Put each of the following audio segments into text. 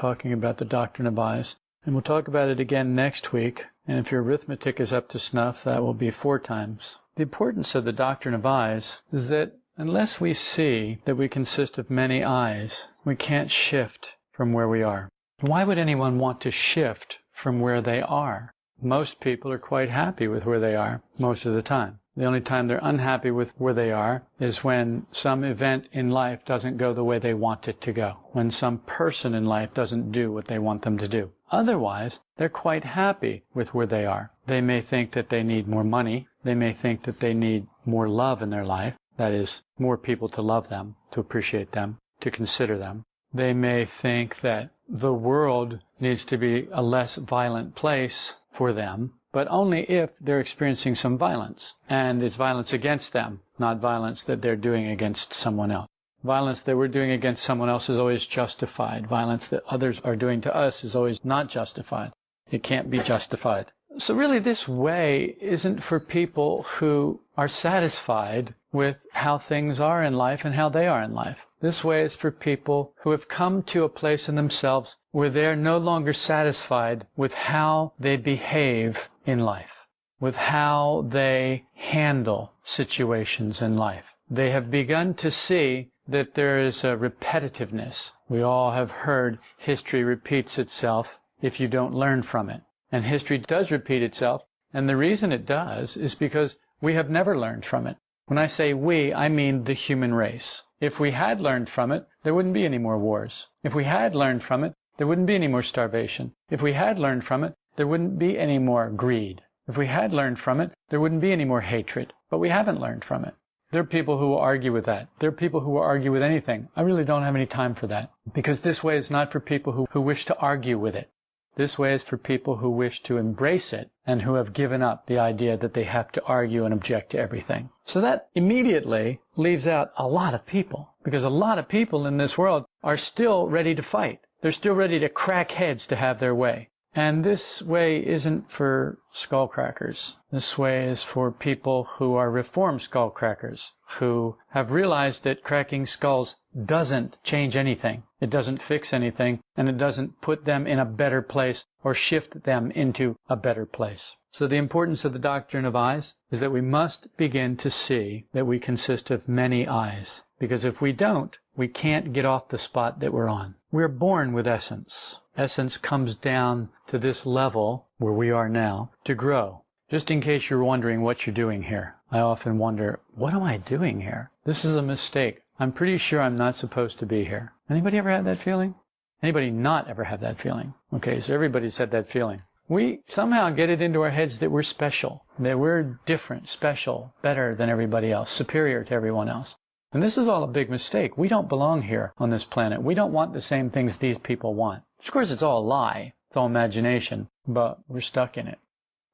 Talking about the doctrine of I's. And we'll talk about it again next week. And if your arithmetic is up to snuff, that will be four times. The importance of the doctrine of I's is that unless we see that we consist of many I's, we can't shift from where we are. Why would anyone want to shift from where they are? Most people are quite happy with where they are most of the time. The only time they're unhappy with where they are is when some event in life doesn't go the way they want it to go, when some person in life doesn't do what they want them to do. Otherwise, they're quite happy with where they are. They may think that they need more money. They may think that they need more love in their life. That is, more people to love them, to appreciate them, to consider them. They may think that the world needs to be a less violent place for them but only if they're experiencing some violence. And it's violence against them, not violence that they're doing against someone else. Violence that we're doing against someone else is always justified. Violence that others are doing to us is always not justified. It can't be justified. So really this way isn't for people who are satisfied with how things are in life and how they are in life. This way is for people who have come to a place in themselves where they're no longer satisfied with how they behave in life, with how they handle situations in life. They have begun to see that there is a repetitiveness. We all have heard history repeats itself if you don't learn from it. And history does repeat itself, and the reason it does is because we have never learned from it. When I say we, I mean the human race. If we had learned from it, there wouldn't be any more wars. If we had learned from it, there wouldn't be any more starvation. If we had learned from it, there wouldn't be any more greed. If we had learned from it, there wouldn't be any more hatred. But we haven't learned from it. There are people who will argue with that. There are people who will argue with anything. I really don't have any time for that. Because this way is not for people who, who wish to argue with it. This way is for people who wish to embrace it and who have given up the idea that they have to argue and object to everything. So that immediately leaves out a lot of people because a lot of people in this world are still ready to fight. They're still ready to crack heads to have their way. And this way isn't for skullcrackers. This way is for people who are reformed skullcrackers, who have realized that cracking skulls doesn't change anything. It doesn't fix anything, and it doesn't put them in a better place or shift them into a better place. So the importance of the doctrine of I's is that we must begin to see that we consist of many I's. Because if we don't, we can't get off the spot that we're on. We're born with essence. Essence comes down to this level where we are now to grow. Just in case you're wondering what you're doing here, I often wonder, what am I doing here? This is a mistake. I'm pretty sure I'm not supposed to be here. Anybody ever had that feeling? Anybody not ever had that feeling? Okay, so everybody's had that feeling. We somehow get it into our heads that we're special, that we're different, special, better than everybody else, superior to everyone else. And this is all a big mistake. We don't belong here on this planet. We don't want the same things these people want. Of course, it's all a lie. It's all imagination, but we're stuck in it.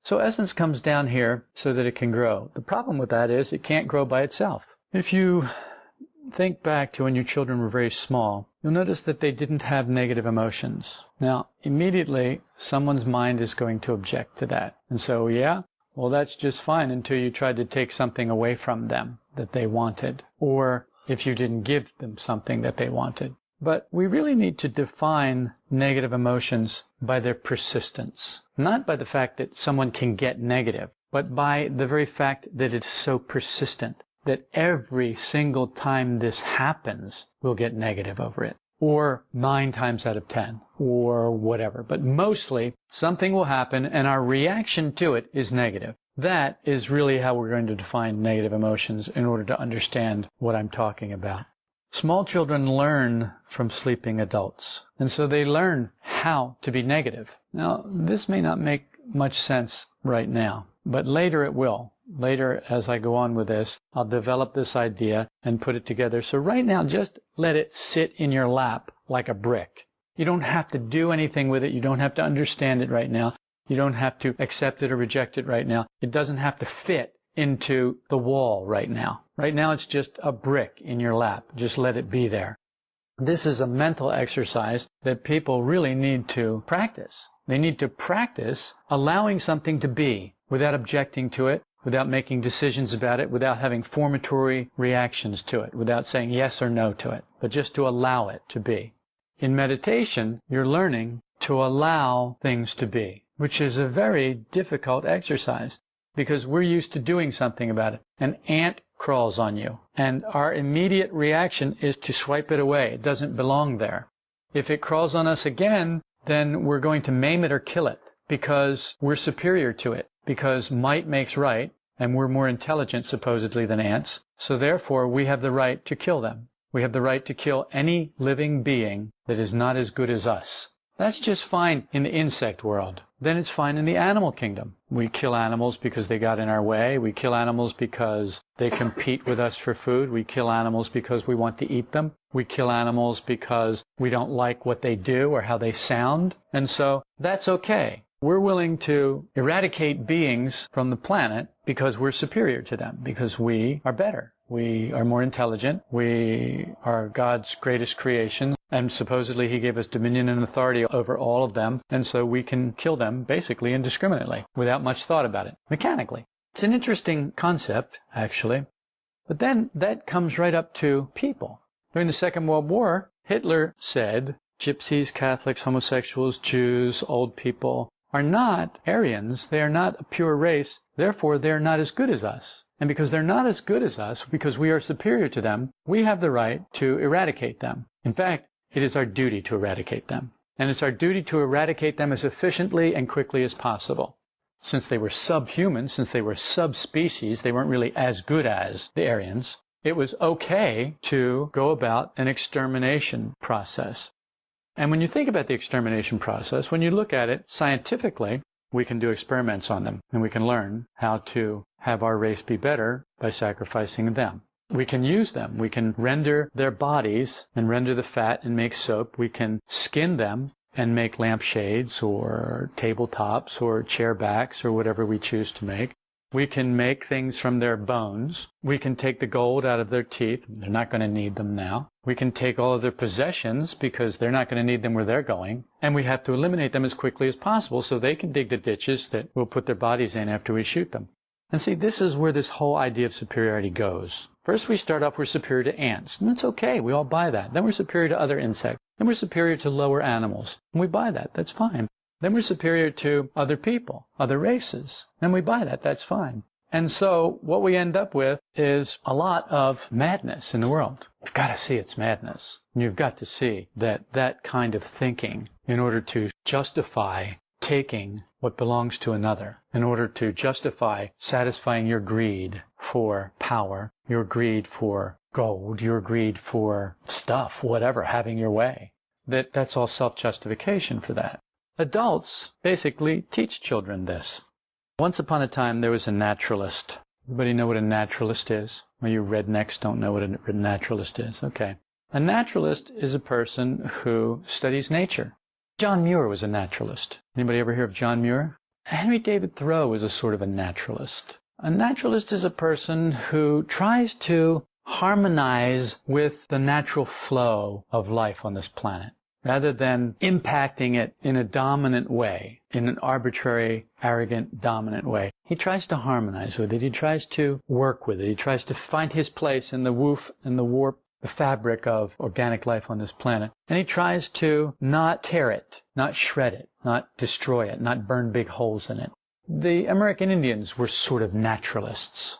So essence comes down here so that it can grow. The problem with that is it can't grow by itself. If you think back to when your children were very small, you'll notice that they didn't have negative emotions. Now, immediately, someone's mind is going to object to that. And so, yeah, well, that's just fine until you tried to take something away from them that they wanted, or if you didn't give them something that they wanted. But we really need to define negative emotions by their persistence, not by the fact that someone can get negative, but by the very fact that it's so persistent that every single time this happens, we'll get negative over it or nine times out of ten, or whatever. But mostly, something will happen and our reaction to it is negative. That is really how we're going to define negative emotions in order to understand what I'm talking about. Small children learn from sleeping adults, and so they learn how to be negative. Now, this may not make much sense right now, but later it will. Later, as I go on with this, I'll develop this idea and put it together. So right now, just let it sit in your lap like a brick. You don't have to do anything with it. You don't have to understand it right now. You don't have to accept it or reject it right now. It doesn't have to fit into the wall right now. Right now, it's just a brick in your lap. Just let it be there. This is a mental exercise that people really need to practice. They need to practice allowing something to be without objecting to it, without making decisions about it, without having formatory reactions to it, without saying yes or no to it, but just to allow it to be. In meditation, you're learning to allow things to be, which is a very difficult exercise because we're used to doing something about it. An ant crawls on you, and our immediate reaction is to swipe it away. It doesn't belong there. If it crawls on us again, then we're going to maim it or kill it because we're superior to it, because might makes right, and we're more intelligent supposedly than ants. So therefore, we have the right to kill them. We have the right to kill any living being that is not as good as us. That's just fine in the insect world. Then it's fine in the animal kingdom. We kill animals because they got in our way. We kill animals because they compete with us for food. We kill animals because we want to eat them. We kill animals because we don't like what they do or how they sound. And so that's okay. We're willing to eradicate beings from the planet because we're superior to them, because we are better. We are more intelligent. We are God's greatest creation. And supposedly he gave us dominion and authority over all of them. And so we can kill them basically indiscriminately without much thought about it, mechanically. It's an interesting concept, actually. But then that comes right up to people. During the Second World War, Hitler said gypsies, Catholics, homosexuals, Jews, old people are not Aryans. They are not a pure race. Therefore, they are not as good as us. And because they're not as good as us, because we are superior to them, we have the right to eradicate them. In fact, it is our duty to eradicate them. And it's our duty to eradicate them as efficiently and quickly as possible. Since they were subhuman, since they were subspecies, they weren't really as good as the Aryans, it was okay to go about an extermination process. And when you think about the extermination process, when you look at it scientifically, we can do experiments on them and we can learn how to have our race be better by sacrificing them. We can use them. We can render their bodies and render the fat and make soap. We can skin them and make lampshades or tabletops or chair backs or whatever we choose to make. We can make things from their bones. We can take the gold out of their teeth. They're not going to need them now. We can take all of their possessions because they're not going to need them where they're going. And we have to eliminate them as quickly as possible so they can dig the ditches that we'll put their bodies in after we shoot them. And see, this is where this whole idea of superiority goes. First, we start off, we're superior to ants, and that's okay. We all buy that. Then we're superior to other insects. Then we're superior to lower animals, and we buy that. That's fine. Then we're superior to other people, other races, and we buy that. That's fine. And so what we end up with is a lot of madness in the world. You've got to see it's madness. And you've got to see that that kind of thinking, in order to justify taking what belongs to another in order to justify satisfying your greed for power, your greed for gold, your greed for stuff, whatever, having your way. That that's all self-justification for that. Adults basically teach children this. Once upon a time there was a naturalist. Everybody know what a naturalist is? Well, you rednecks don't know what a naturalist is. Okay. A naturalist is a person who studies nature. John Muir was a naturalist. Anybody ever hear of John Muir? Henry David Thoreau is a sort of a naturalist. A naturalist is a person who tries to harmonize with the natural flow of life on this planet rather than impacting it in a dominant way, in an arbitrary, arrogant, dominant way. He tries to harmonize with it. He tries to work with it. He tries to find his place in the woof and the warp the fabric of organic life on this planet. And he tries to not tear it, not shred it, not destroy it, not burn big holes in it. The American Indians were sort of naturalists.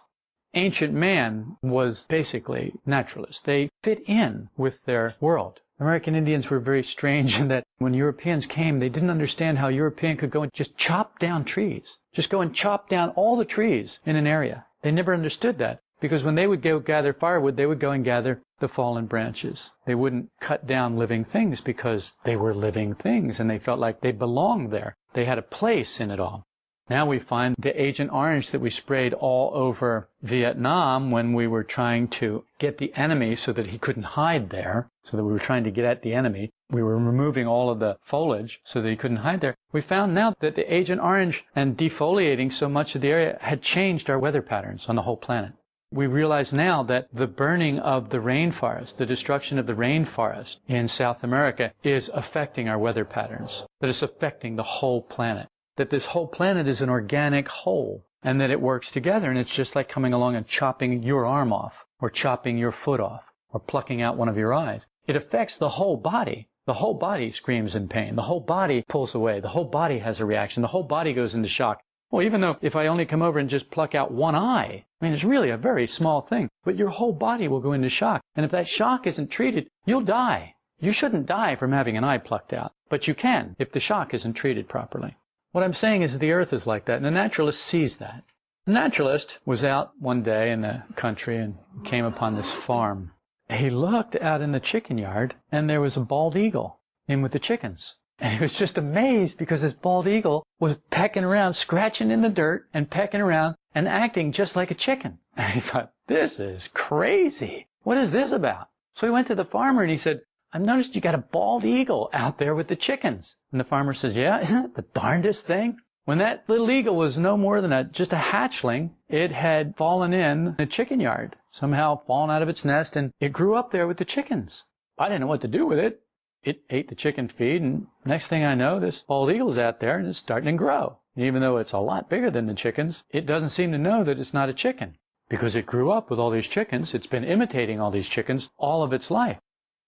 Ancient man was basically naturalist. They fit in with their world. American Indians were very strange in that when Europeans came, they didn't understand how European could go and just chop down trees. Just go and chop down all the trees in an area. They never understood that. Because when they would go gather firewood, they would go and gather the fallen branches. They wouldn't cut down living things because they were living things and they felt like they belonged there. They had a place in it all. Now we find the Agent Orange that we sprayed all over Vietnam when we were trying to get the enemy so that he couldn't hide there, so that we were trying to get at the enemy. We were removing all of the foliage so that he couldn't hide there. We found now that the Agent Orange and defoliating so much of the area had changed our weather patterns on the whole planet we realize now that the burning of the rainforest, the destruction of the rainforest in South America is affecting our weather patterns, that it's affecting the whole planet, that this whole planet is an organic whole and that it works together and it's just like coming along and chopping your arm off or chopping your foot off or plucking out one of your eyes. It affects the whole body. the whole body screams in pain. The whole body pulls away. The whole body has a reaction. The whole body goes into shock. Well, even though if I only come over and just pluck out one eye, I mean, it's really a very small thing, but your whole body will go into shock. And if that shock isn't treated, you'll die. You shouldn't die from having an eye plucked out, but you can if the shock isn't treated properly. What I'm saying is the earth is like that, and the naturalist sees that. The naturalist was out one day in the country and came upon this farm. He looked out in the chicken yard, and there was a bald eagle in with the chickens. And he was just amazed because this bald eagle was pecking around, scratching in the dirt and pecking around and acting just like a chicken. And he thought, this is crazy. What is this about? So he went to the farmer and he said, I've noticed you got a bald eagle out there with the chickens. And the farmer says, yeah, isn't it the darndest thing? When that little eagle was no more than a, just a hatchling, it had fallen in the chicken yard, somehow fallen out of its nest, and it grew up there with the chickens. I didn't know what to do with it it ate the chicken feed, and next thing I know, this bald eagle's out there and it's starting to grow. And even though it's a lot bigger than the chickens, it doesn't seem to know that it's not a chicken. Because it grew up with all these chickens, it's been imitating all these chickens all of its life.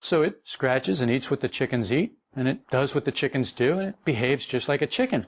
So it scratches and eats what the chickens eat, and it does what the chickens do, and it behaves just like a chicken.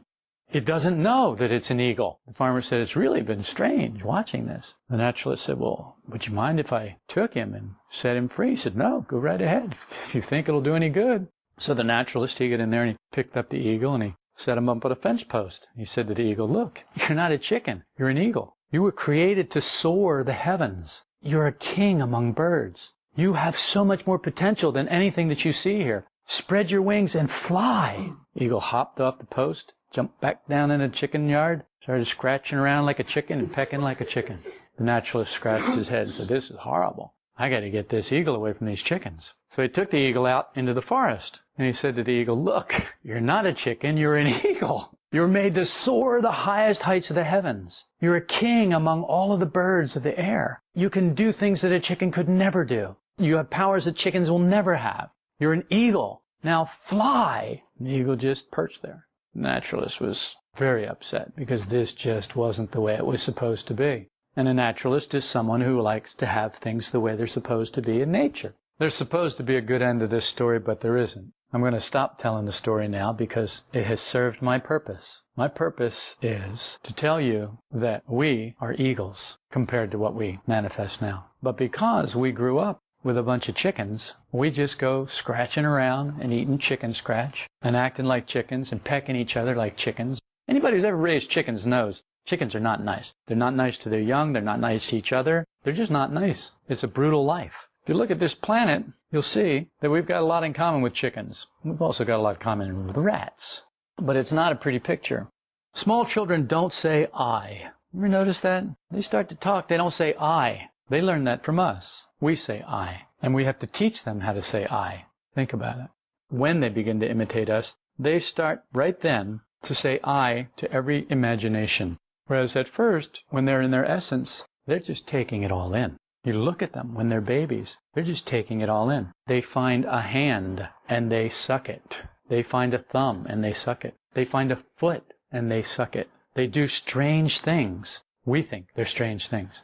It doesn't know that it's an eagle. The farmer said, It's really been strange watching this. The naturalist said, Well, would you mind if I took him and set him free? He said, No, go right ahead if you think it'll do any good. So the naturalist, he got in there and he picked up the eagle and he set him up at a fence post. He said to the eagle, Look, you're not a chicken, you're an eagle. You were created to soar the heavens. You're a king among birds. You have so much more potential than anything that you see here. Spread your wings and fly. Eagle hopped off the post jumped back down in the chicken yard, started scratching around like a chicken and pecking like a chicken. The naturalist scratched his head and said, This is horrible. I got to get this eagle away from these chickens. So he took the eagle out into the forest and he said to the eagle, Look, you're not a chicken, you're an eagle. You're made to soar the highest heights of the heavens. You're a king among all of the birds of the air. You can do things that a chicken could never do. You have powers that chickens will never have. You're an eagle. Now fly. The eagle just perched there naturalist was very upset because this just wasn't the way it was supposed to be. And a naturalist is someone who likes to have things the way they're supposed to be in nature. There's supposed to be a good end to this story, but there isn't. I'm going to stop telling the story now because it has served my purpose. My purpose is to tell you that we are eagles compared to what we manifest now. But because we grew up with a bunch of chickens, we just go scratching around and eating chicken scratch and acting like chickens and pecking each other like chickens. Anybody who's ever raised chickens knows chickens are not nice. They're not nice to their young. They're not nice to each other. They're just not nice. It's a brutal life. If you look at this planet, you'll see that we've got a lot in common with chickens. We've also got a lot in common with rats. But it's not a pretty picture. Small children don't say I. You Ever notice that? They start to talk, they don't say I. They learn that from us. We say I, and we have to teach them how to say I. Think about it. When they begin to imitate us, they start right then to say I to every imagination. Whereas at first, when they're in their essence, they're just taking it all in. You look at them when they're babies, they're just taking it all in. They find a hand and they suck it. They find a thumb and they suck it. They find a foot and they suck it. They do strange things. We think they're strange things.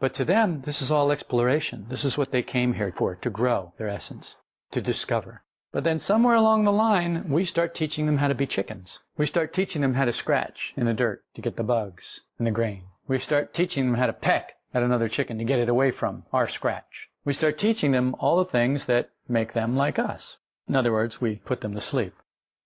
But to them, this is all exploration. This is what they came here for, to grow their essence, to discover. But then somewhere along the line, we start teaching them how to be chickens. We start teaching them how to scratch in the dirt to get the bugs and the grain. We start teaching them how to peck at another chicken to get it away from our scratch. We start teaching them all the things that make them like us. In other words, we put them to sleep.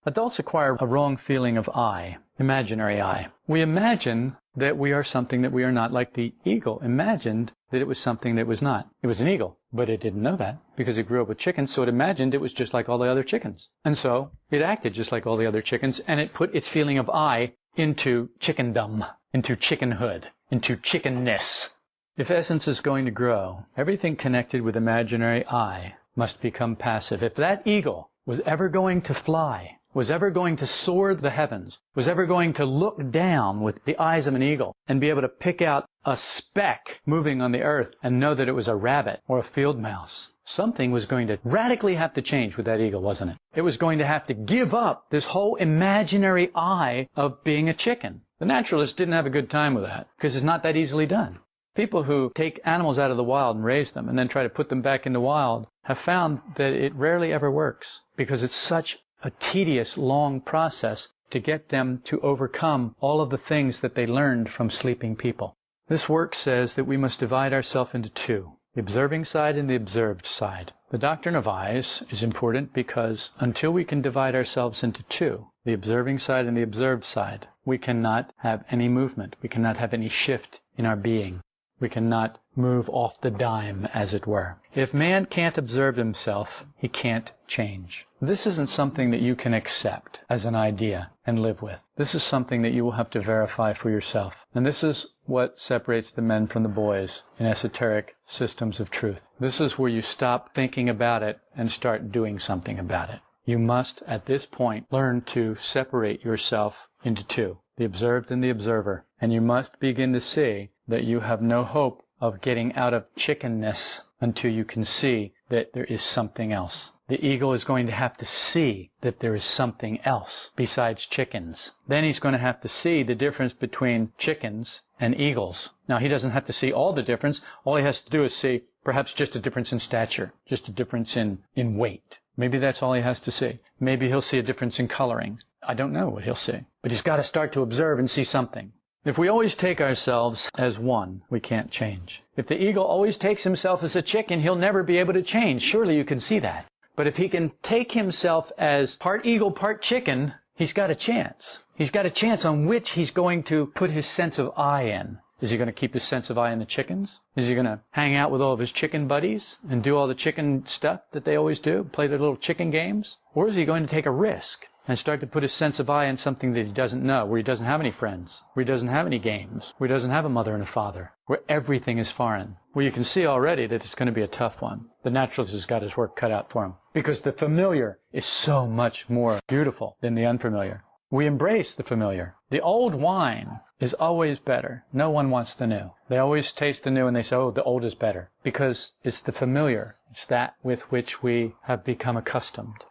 Adults acquire a wrong feeling of I, imaginary I. We imagine that we are something that we are not, like the eagle imagined that it was something that was not. It was an eagle, but it didn't know that because it grew up with chickens, so it imagined it was just like all the other chickens. And so it acted just like all the other chickens, and it put its feeling of I into chickendom, into chickenhood, into chickenness. If essence is going to grow, everything connected with imaginary I must become passive. If that eagle was ever going to fly, was ever going to soar the heavens, was ever going to look down with the eyes of an eagle and be able to pick out a speck moving on the earth and know that it was a rabbit or a field mouse. Something was going to radically have to change with that eagle, wasn't it? It was going to have to give up this whole imaginary I of being a chicken. The naturalists didn't have a good time with that because it's not that easily done. People who take animals out of the wild and raise them and then try to put them back in the wild have found that it rarely ever works because it's such a tedious, long process to get them to overcome all of the things that they learned from sleeping people. This work says that we must divide ourselves into two, the observing side and the observed side. The doctrine of I's is important because until we can divide ourselves into two, the observing side and the observed side, we cannot have any movement. We cannot have any shift in our being. We cannot move off the dime, as it were. If man can't observe himself, he can't change. This isn't something that you can accept as an idea and live with. This is something that you will have to verify for yourself. And this is what separates the men from the boys in esoteric systems of truth. This is where you stop thinking about it and start doing something about it. You must, at this point, learn to separate yourself into two, the observed and the observer. And you must begin to see that you have no hope of getting out of chickenness until you can see that there is something else. The eagle is going to have to see that there is something else besides chickens. Then he's going to have to see the difference between chickens and eagles. Now he doesn't have to see all the difference. All he has to do is see perhaps just a difference in stature, just a difference in, in weight. Maybe that's all he has to see. Maybe he'll see a difference in coloring. I don't know what he'll see. But he's got to start to observe and see something. If we always take ourselves as one, we can't change. If the eagle always takes himself as a chicken, he'll never be able to change. Surely you can see that. But if he can take himself as part eagle, part chicken, he's got a chance. He's got a chance on which he's going to put his sense of I in. Is he going to keep his sense of I in the chickens? Is he going to hang out with all of his chicken buddies and do all the chicken stuff that they always do, play their little chicken games? Or is he going to take a risk and start to put his sense of I in something that he doesn't know, where he doesn't have any friends, where he doesn't have any games, where he doesn't have a mother and a father, where everything is foreign, where you can see already that it's going to be a tough one. The naturalist has got his work cut out for him because the familiar is so much more beautiful than the unfamiliar. We embrace the familiar. The old wine is always better. No one wants the new. They always taste the new and they say, oh, the old is better because it's the familiar. It's that with which we have become accustomed.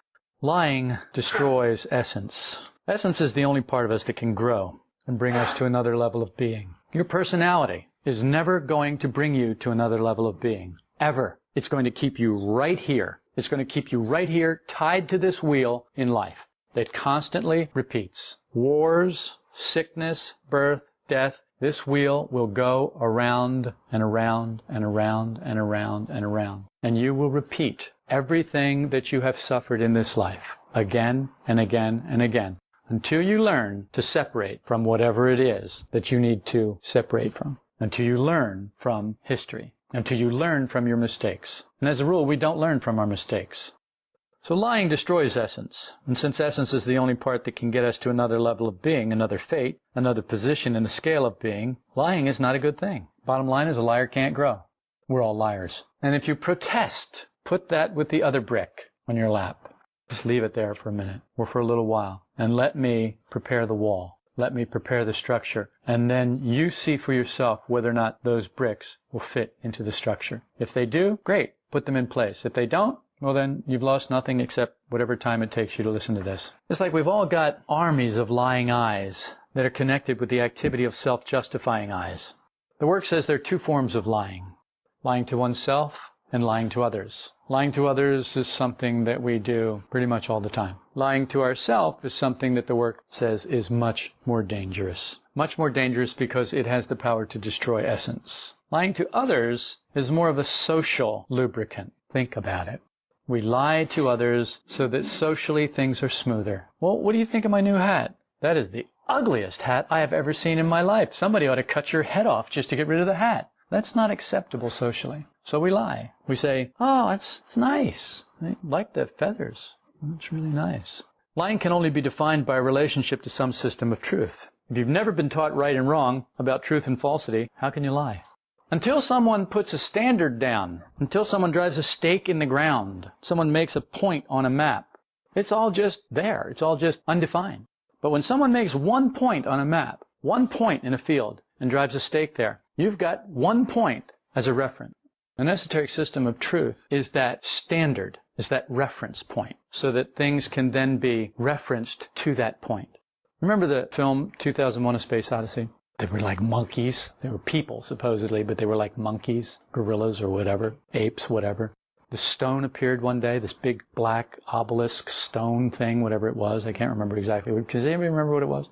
Lying destroys essence. Essence is the only part of us that can grow and bring us to another level of being. Your personality is never going to bring you to another level of being. Ever. It's going to keep you right here. It's going to keep you right here tied to this wheel in life that constantly repeats. Wars, sickness, birth, death. This wheel will go around and around and around and around and around. And you will repeat everything that you have suffered in this life again and again and again until you learn to separate from whatever it is that you need to separate from, until you learn from history, until you learn from your mistakes. And as a rule, we don't learn from our mistakes. So lying destroys essence. And since essence is the only part that can get us to another level of being, another fate, another position in the scale of being, lying is not a good thing. Bottom line is a liar can't grow. We're all liars. And if you protest Put that with the other brick on your lap. Just leave it there for a minute or for a little while and let me prepare the wall. Let me prepare the structure. And then you see for yourself whether or not those bricks will fit into the structure. If they do, great. Put them in place. If they don't, well then you've lost nothing except whatever time it takes you to listen to this. It's like we've all got armies of lying I's that are connected with the activity of self-justifying I's. The work says there are two forms of lying. Lying to oneself and lying to others. Lying to others is something that we do pretty much all the time. Lying to ourselves is something that the work says is much more dangerous. Much more dangerous because it has the power to destroy essence. Lying to others is more of a social lubricant. Think about it. We lie to others so that socially things are smoother. Well, what do you think of my new hat? That is the ugliest hat I have ever seen in my life. Somebody ought to cut your head off just to get rid of the hat. That's not acceptable socially. So we lie. We say, oh, it's, it's nice. I like the feathers. It's really nice. Lying can only be defined by a relationship to some system of truth. If you've never been taught right and wrong about truth and falsity, how can you lie? Until someone puts a standard down, until someone drives a stake in the ground, someone makes a point on a map, it's all just there. It's all just undefined. But when someone makes one point on a map, one point in a field, and drives a stake there, You've got one point as a reference. An esoteric system of truth is that standard, is that reference point, so that things can then be referenced to that point. Remember the film 2001 A Space Odyssey? They were like monkeys. They were people, supposedly, but they were like monkeys, gorillas, or whatever, apes, whatever. the stone appeared one day, this big black obelisk stone thing, whatever it was. I can't remember exactly. Does anybody remember what it was?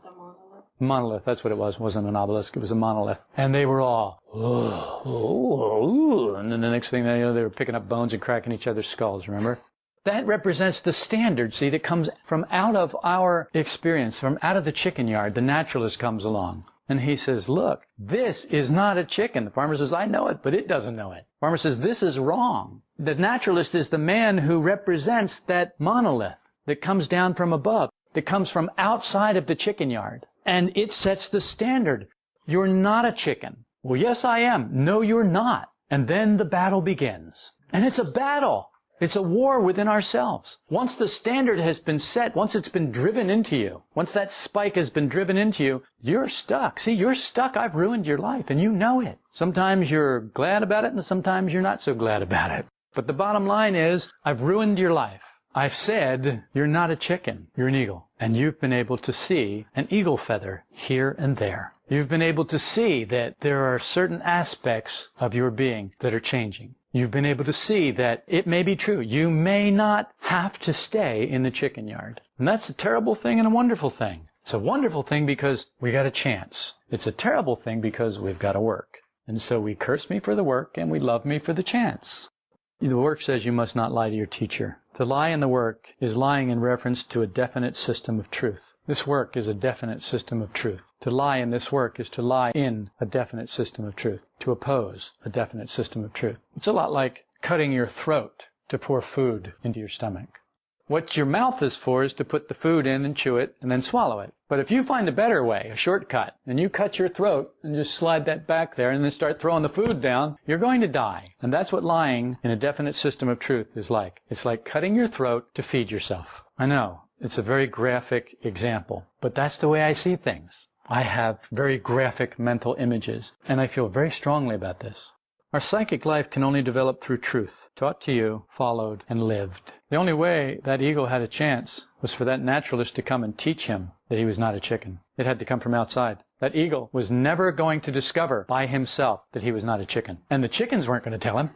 monolith. That's what it was. It wasn't an obelisk. It was a monolith. And they were all, oh, oh, and then the next thing they know, they were picking up bones and cracking each other's skulls. Remember? That represents the standard, see, that comes from out of our experience, from out of the chicken yard. The naturalist comes along. And he says, look, this is not a chicken. The farmer says, I know it, but it doesn't know it. The farmer says, this is wrong. The naturalist is the man who represents that monolith that comes down from above, that comes from outside of the chicken yard. And it sets the standard. You're not a chicken. Well, yes, I am. No, you're not. And then the battle begins. And it's a battle. It's a war within ourselves. Once the standard has been set, once it's been driven into you, once that spike has been driven into you, you're stuck. See, you're stuck. I've ruined your life and you know it. Sometimes you're glad about it and sometimes you're not so glad about it. But the bottom line is, I've ruined your life. I've said you're not a chicken, you're an eagle. And you've been able to see an eagle feather here and there. You've been able to see that there are certain aspects of your being that are changing. You've been able to see that it may be true. You may not have to stay in the chicken yard. And that's a terrible thing and a wonderful thing. It's a wonderful thing because we got a chance. It's a terrible thing because we've got to work. And so we curse me for the work and we love me for the chance. The work says you must not lie to your teacher. To lie in the work is lying in reference to a definite system of truth. This work is a definite system of truth. To lie in this work is to lie in a definite system of truth, to oppose a definite system of truth. It's a lot like cutting your throat to pour food into your stomach. What your mouth is for is to put the food in and chew it and then swallow it. But if you find a better way, a shortcut, and you cut your throat and just slide that back there and then start throwing the food down, you're going to die. And that's what lying in a definite system of truth is like. It's like cutting your throat to feed yourself. I know, it's a very graphic example, but that's the way I see things. I have very graphic mental images, and I feel very strongly about this. Our psychic life can only develop through truth, taught to you, followed, and lived. The only way that eagle had a chance was for that naturalist to come and teach him that he was not a chicken. It had to come from outside. That eagle was never going to discover by himself that he was not a chicken. And the chickens weren't going to tell him.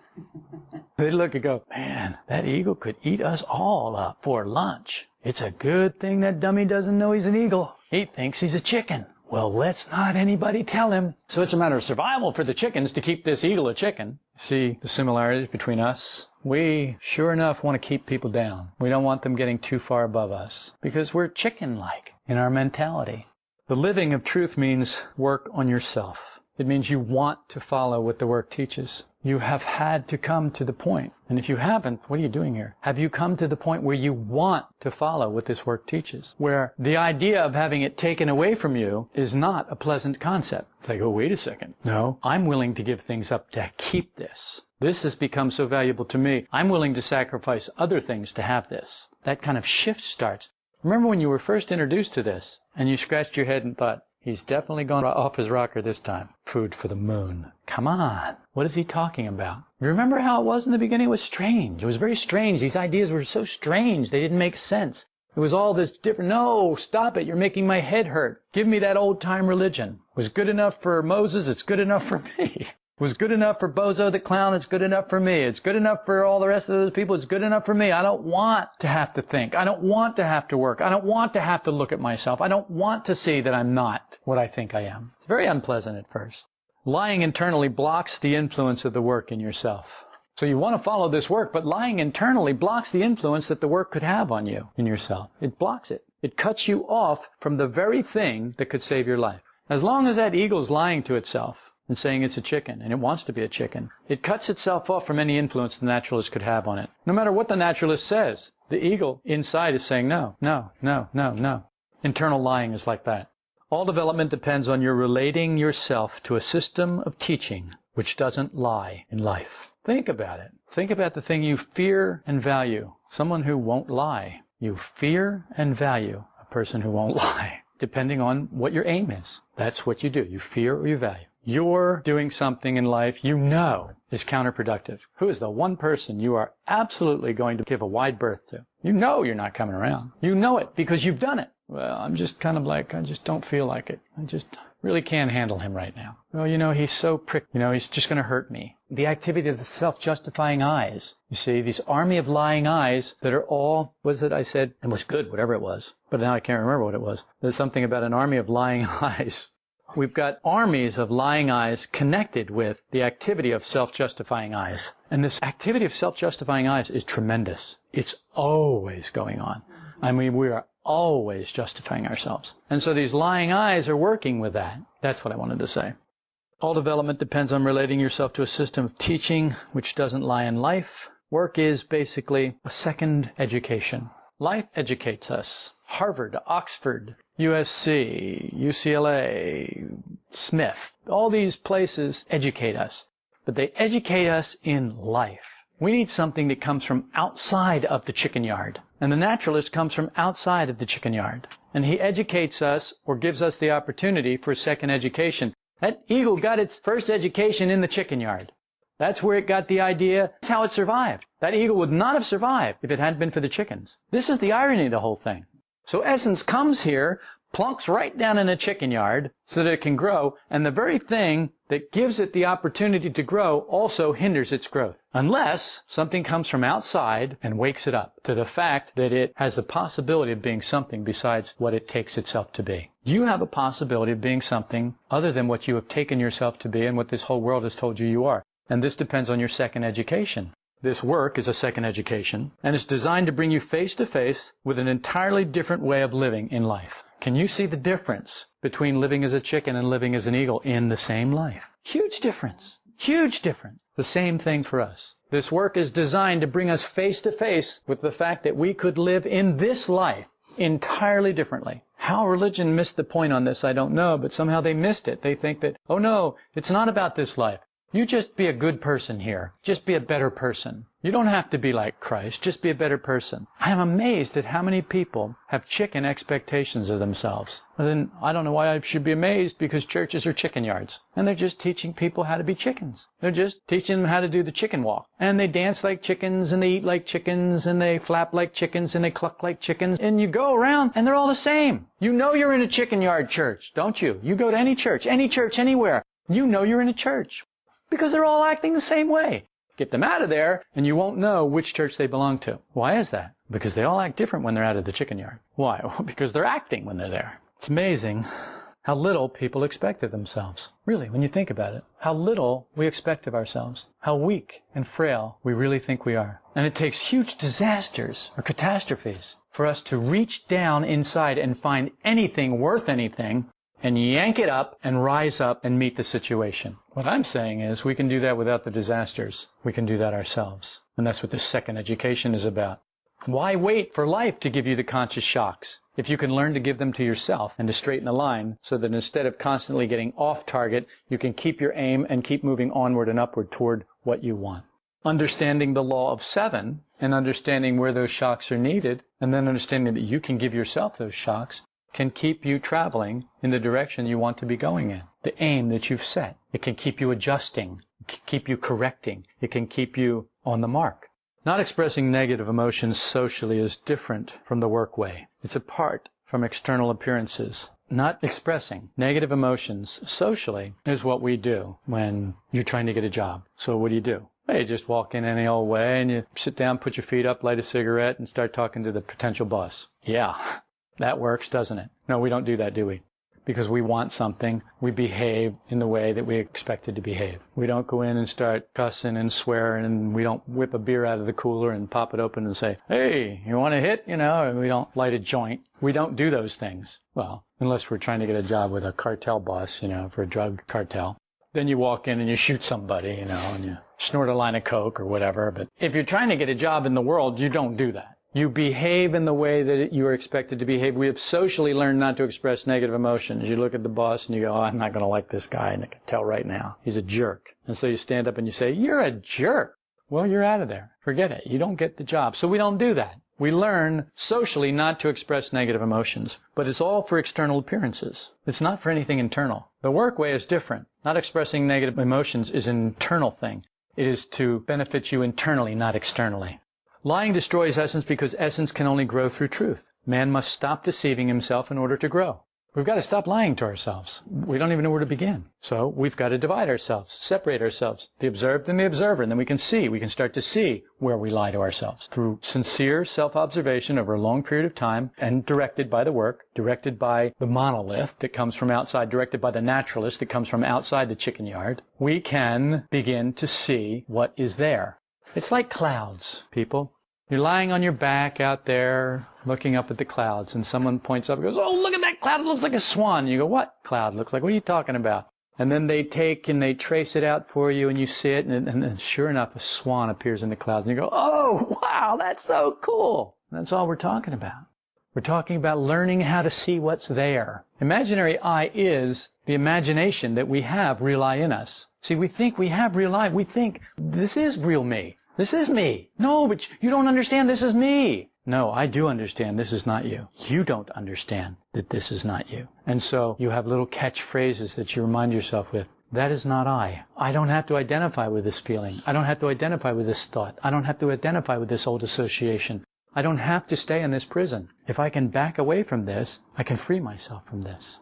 They'd look and go, man, that eagle could eat us all up for lunch. It's a good thing that dummy doesn't know he's an eagle. He thinks he's a chicken. Well, let's not anybody tell him. So it's a matter of survival for the chickens to keep this eagle a chicken. See the similarities between us? We sure enough want to keep people down. We don't want them getting too far above us because we're chicken-like in our mentality. The living of truth means work on yourself. It means you want to follow what the work teaches. You have had to come to the point. And if you haven't, what are you doing here? Have you come to the point where you want to follow what this work teaches? Where the idea of having it taken away from you is not a pleasant concept. It's like, oh, wait a second. No, I'm willing to give things up to keep this. This has become so valuable to me. I'm willing to sacrifice other things to have this. That kind of shift starts. Remember when you were first introduced to this and you scratched your head and thought, He's definitely gone off his rocker this time. Food for the moon. Come on. What is he talking about? You remember how it was in the beginning? It was strange. It was very strange. These ideas were so strange. They didn't make sense. It was all this different. No, stop it. You're making my head hurt. Give me that old time religion. It was good enough for Moses. It's good enough for me was good enough for Bozo the Clown. It's good enough for me. It's good enough for all the rest of those people. It's good enough for me. I don't want to have to think. I don't want to have to work. I don't want to have to look at myself. I don't want to see that I'm not what I think I am. It's very unpleasant at first. Lying internally blocks the influence of the work in yourself. So you want to follow this work, but lying internally blocks the influence that the work could have on you in yourself. It blocks it. It cuts you off from the very thing that could save your life. As long as that eagle's lying to itself, and saying it's a chicken, and it wants to be a chicken. It cuts itself off from any influence the naturalist could have on it. No matter what the naturalist says, the eagle inside is saying no, no, no, no, no. Internal lying is like that. All development depends on your relating yourself to a system of teaching which doesn't lie in life. Think about it. Think about the thing you fear and value. Someone who won't lie. You fear and value a person who won't lie, depending on what your aim is. That's what you do. You fear or you value you're doing something in life you know is counterproductive. Who is the one person you are absolutely going to give a wide berth to? You know you're not coming around. You know it because you've done it. Well, I'm just kind of like, I just don't feel like it. I just really can't handle him right now. Well, you know, he's so prick, you know, he's just going to hurt me. The activity of the self-justifying I's. You see, these army of lying I's that are all, was it I said, it was good, whatever it was. But now I can't remember what it was. There's something about an army of lying I's. We've got armies of lying I's connected with the activity of self-justifying I's. And this activity of self-justifying I's is tremendous. It's always going on. I mean, we are always justifying ourselves. And so these lying I's are working with that. That's what I wanted to say. All development depends on relating yourself to a system of teaching which doesn't lie in life. Work is basically a second education. Life educates us. Harvard, Oxford, USC, UCLA, Smith, all these places educate us. But they educate us in life. We need something that comes from outside of the chicken yard. And the naturalist comes from outside of the chicken yard. And he educates us or gives us the opportunity for second education. That eagle got its first education in the chicken yard. That's where it got the idea. That's how it survived. That eagle would not have survived if it hadn't been for the chickens. This is the irony of the whole thing. So essence comes here, plunks right down in a chicken yard so that it can grow, and the very thing that gives it the opportunity to grow also hinders its growth. Unless something comes from outside and wakes it up to the fact that it has a possibility of being something besides what it takes itself to be. You have a possibility of being something other than what you have taken yourself to be and what this whole world has told you you are. And this depends on your second education. This work is a second education and it's designed to bring you face to face with an entirely different way of living in life. Can you see the difference between living as a chicken and living as an eagle in the same life? Huge difference. Huge difference. The same thing for us. This work is designed to bring us face to face with the fact that we could live in this life entirely differently. How religion missed the point on this, I don't know, but somehow they missed it. They think that, oh no, it's not about this life. You just be a good person here. Just be a better person. You don't have to be like Christ. Just be a better person. I am amazed at how many people have chicken expectations of themselves. And then I don't know why I should be amazed because churches are chicken yards. And they're just teaching people how to be chickens. They're just teaching them how to do the chicken walk. And they dance like chickens and they eat like chickens and they flap like chickens and they cluck like chickens. And you go around and they're all the same. You know you're in a chicken yard church, don't you? You go to any church, any church, anywhere. You know you're in a church because they're all acting the same way. Get them out of there, and you won't know which church they belong to. Why is that? Because they all act different when they're out of the chicken yard. Why? Because they're acting when they're there. It's amazing how little people expect of themselves. Really, when you think about it, how little we expect of ourselves. How weak and frail we really think we are. And it takes huge disasters or catastrophes for us to reach down inside and find anything worth anything and yank it up and rise up and meet the situation. What I'm saying is we can do that without the disasters. We can do that ourselves. And that's what the second education is about. Why wait for life to give you the conscious shocks? If you can learn to give them to yourself and to straighten the line so that instead of constantly getting off target, you can keep your aim and keep moving onward and upward toward what you want. Understanding the law of seven and understanding where those shocks are needed and then understanding that you can give yourself those shocks can keep you traveling in the direction you want to be going in, the aim that you've set. It can keep you adjusting, keep you correcting. It can keep you on the mark. Not expressing negative emotions socially is different from the work way. It's apart from external appearances. Not expressing negative emotions socially is what we do when you're trying to get a job. So what do you do? Well, you just walk in any old way and you sit down, put your feet up, light a cigarette, and start talking to the potential boss. Yeah, that works, doesn't it? No, we don't do that, do we? Because we want something, we behave in the way that we expected to behave. We don't go in and start cussing and swearing, and we don't whip a beer out of the cooler and pop it open and say, hey, you want a hit? You know, and we don't light a joint. We don't do those things. Well, unless we're trying to get a job with a cartel boss, you know, for a drug cartel. Then you walk in and you shoot somebody, you know, and you snort a line of coke or whatever. But if you're trying to get a job in the world, you don't do that. You behave in the way that you are expected to behave. We have socially learned not to express negative emotions. You look at the boss and you go, oh, I'm not going to like this guy, and I can tell right now. He's a jerk. And so you stand up and you say, You're a jerk. Well, you're out of there. Forget it. You don't get the job. So we don't do that. We learn socially not to express negative emotions, but it's all for external appearances. It's not for anything internal. The work way is different. Not expressing negative emotions is an internal thing. It is to benefit you internally, not externally. Lying destroys essence because essence can only grow through truth. Man must stop deceiving himself in order to grow. We've got to stop lying to ourselves. We don't even know where to begin. So we've got to divide ourselves, separate ourselves, the observed and the observer, and then we can see, we can start to see where we lie to ourselves through sincere self-observation over a long period of time and directed by the work, directed by the monolith that comes from outside, directed by the naturalist that comes from outside the chicken yard. We can begin to see what is there. It's like clouds, people. You're lying on your back out there looking up at the clouds and someone points up and goes, Oh, look at that cloud. It looks like a swan. You go, What cloud looks like? What are you talking about? And then they take and they trace it out for you and you see it and, and, and sure enough, a swan appears in the clouds and you go, Oh, wow, that's so cool. And that's all we're talking about. We're talking about learning how to see what's there. Imaginary I is the imagination that we have real I in us. See, we think we have real I. We think this is real me. This is me. No, but you don't understand. This is me. No, I do understand this is not you. You don't understand that this is not you. And so you have little catchphrases that you remind yourself with. That is not I. I don't have to identify with this feeling. I don't have to identify with this thought. I don't have to identify with this old association. I don't have to stay in this prison. If I can back away from this, I can free myself from this.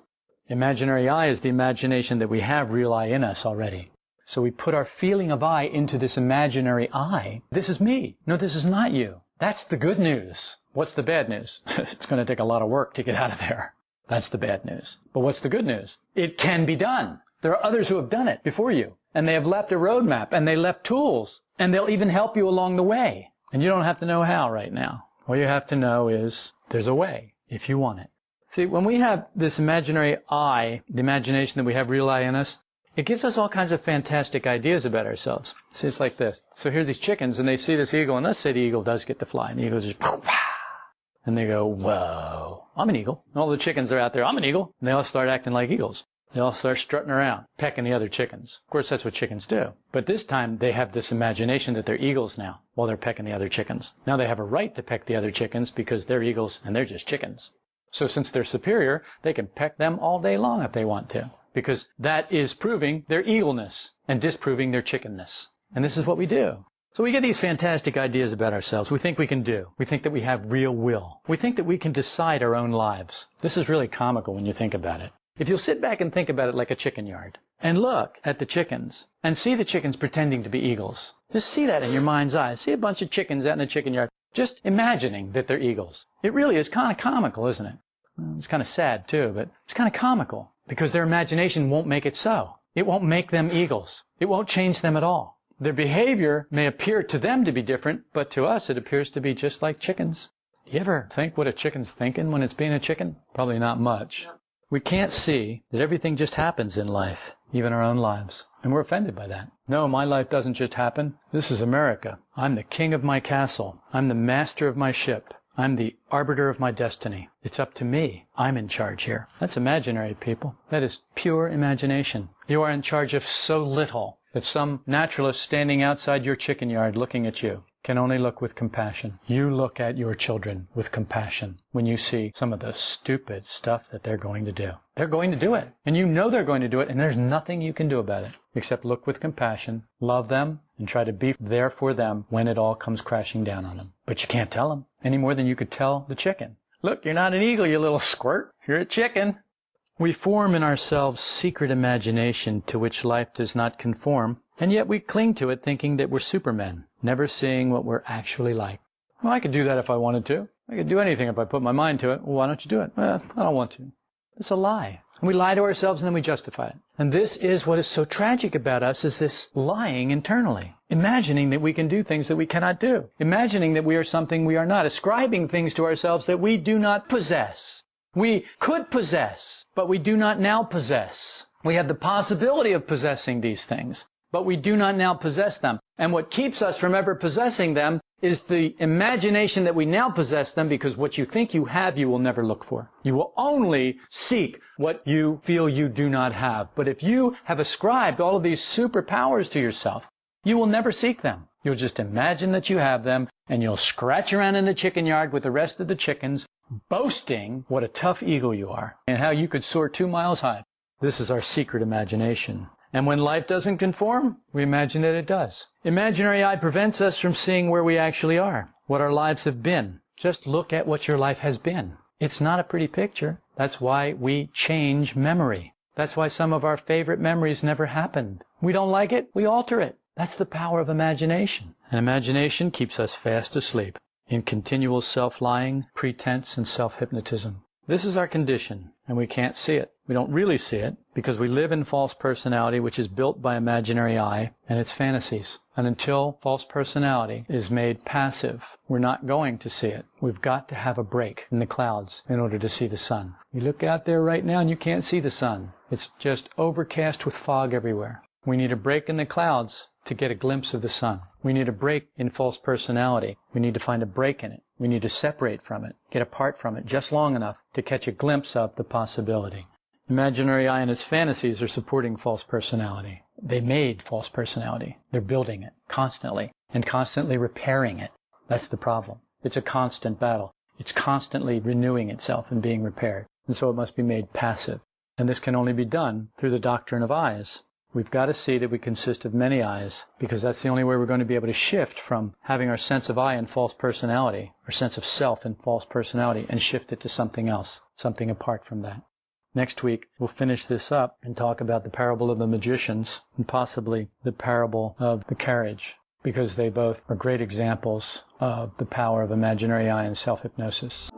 Imaginary I is the imagination that we have real I in us already. So we put our feeling of I into this imaginary I. This is me. No, this is not you. That's the good news. What's the bad news? it's going to take a lot of work to get out of there. That's the bad news. But what's the good news? It can be done. There are others who have done it before you, and they have left a roadmap, and they left tools, and they'll even help you along the way. And you don't have to know how right now. All you have to know is there's a way if you want it. See, when we have this imaginary I, the imagination that we have real I in us, it gives us all kinds of fantastic ideas about ourselves. See, it's like this. So here are these chickens, and they see this eagle, and let's say the eagle does get the fly, and the eagle just, and they go, whoa, I'm an eagle. And all the chickens are out there, I'm an eagle. And they all start acting like eagles. They all start strutting around, pecking the other chickens. Of course, that's what chickens do. But this time, they have this imagination that they're eagles now, while they're pecking the other chickens. Now they have a right to peck the other chickens because they're eagles and they're just chickens. So since they're superior, they can peck them all day long if they want to because that is proving their eagleness and disproving their chickenness. And this is what we do. So we get these fantastic ideas about ourselves. We think we can do. We think that we have real will. We think that we can decide our own lives. This is really comical when you think about it. If you'll sit back and think about it like a chicken yard and look at the chickens and see the chickens pretending to be eagles. Just see that in your mind's eye. See a bunch of chickens out in the chicken yard just imagining that they're eagles. It really is kind of comical, isn't it? It's kind of sad too, but it's kind of comical because their imagination won't make it so. It won't make them eagles. It won't change them at all. Their behavior may appear to them to be different, but to us it appears to be just like chickens. You ever think what a chicken's thinking when it's being a chicken? Probably not much. We can't see that everything just happens in life, even our own lives. And we're offended by that. No, my life doesn't just happen. This is America. I'm the king of my castle. I'm the master of my ship. I'm the arbiter of my destiny. It's up to me. I'm in charge here. That's imaginary, people. That is pure imagination. You are in charge of so little that some naturalist standing outside your chicken yard looking at you can only look with compassion. You look at your children with compassion when you see some of the stupid stuff that they're going to do. They're going to do it. And you know they're going to do it, and there's nothing you can do about it except look with compassion, love them, and try to be there for them when it all comes crashing down on them. But you can't tell them any more than you could tell the chicken. Look, you're not an eagle, you little squirt. You're a chicken. We form in ourselves secret imagination to which life does not conform, and yet we cling to it thinking that we're supermen, never seeing what we're actually like. Well, I could do that if I wanted to. I could do anything if I put my mind to it. Well, why don't you do it? Well, I don't want to. It's a lie. We lie to ourselves and then we justify it. And this is what is so tragic about us is this lying internally. Imagining that we can do things that we cannot do. Imagining that we are something we are not. Ascribing things to ourselves that we do not possess. We could possess, but we do not now possess. We have the possibility of possessing these things, but we do not now possess them. And what keeps us from ever possessing them is the imagination that we now possess them because what you think you have, you will never look for. You will only seek what you feel you do not have. But if you have ascribed all of these superpowers to yourself, you will never seek them. You'll just imagine that you have them and you'll scratch around in the chicken yard with the rest of the chickens, boasting what a tough eagle you are and how you could soar two miles high. This is our secret imagination. And when life doesn't conform, we imagine that it does. Imaginary I prevents us from seeing where we actually are, what our lives have been. Just look at what your life has been. It's not a pretty picture. That's why we change memory. That's why some of our favorite memories never happened. We don't like it, we alter it. That's the power of imagination. And imagination keeps us fast asleep in continual self-lying, pretense, and self-hypnotism. This is our condition, and we can't see it. We don't really see it because we live in false personality, which is built by imaginary I and its fantasies. And until false personality is made passive, we're not going to see it. We've got to have a break in the clouds in order to see the sun. You look out there right now and you can't see the sun. It's just overcast with fog everywhere. We need a break in the clouds to get a glimpse of the sun. We need a break in false personality. We need to find a break in it. We need to separate from it, get apart from it just long enough to catch a glimpse of the possibility. Imaginary I and its fantasies are supporting false personality. They made false personality. They're building it constantly and constantly repairing it. That's the problem. It's a constant battle. It's constantly renewing itself and being repaired. And so it must be made passive. And this can only be done through the doctrine of I's, We've got to see that we consist of many I's because that's the only way we're going to be able to shift from having our sense of I and false personality, our sense of self and false personality, and shift it to something else, something apart from that. Next week, we'll finish this up and talk about the parable of the magicians and possibly the parable of the carriage because they both are great examples of the power of imaginary I and self hypnosis.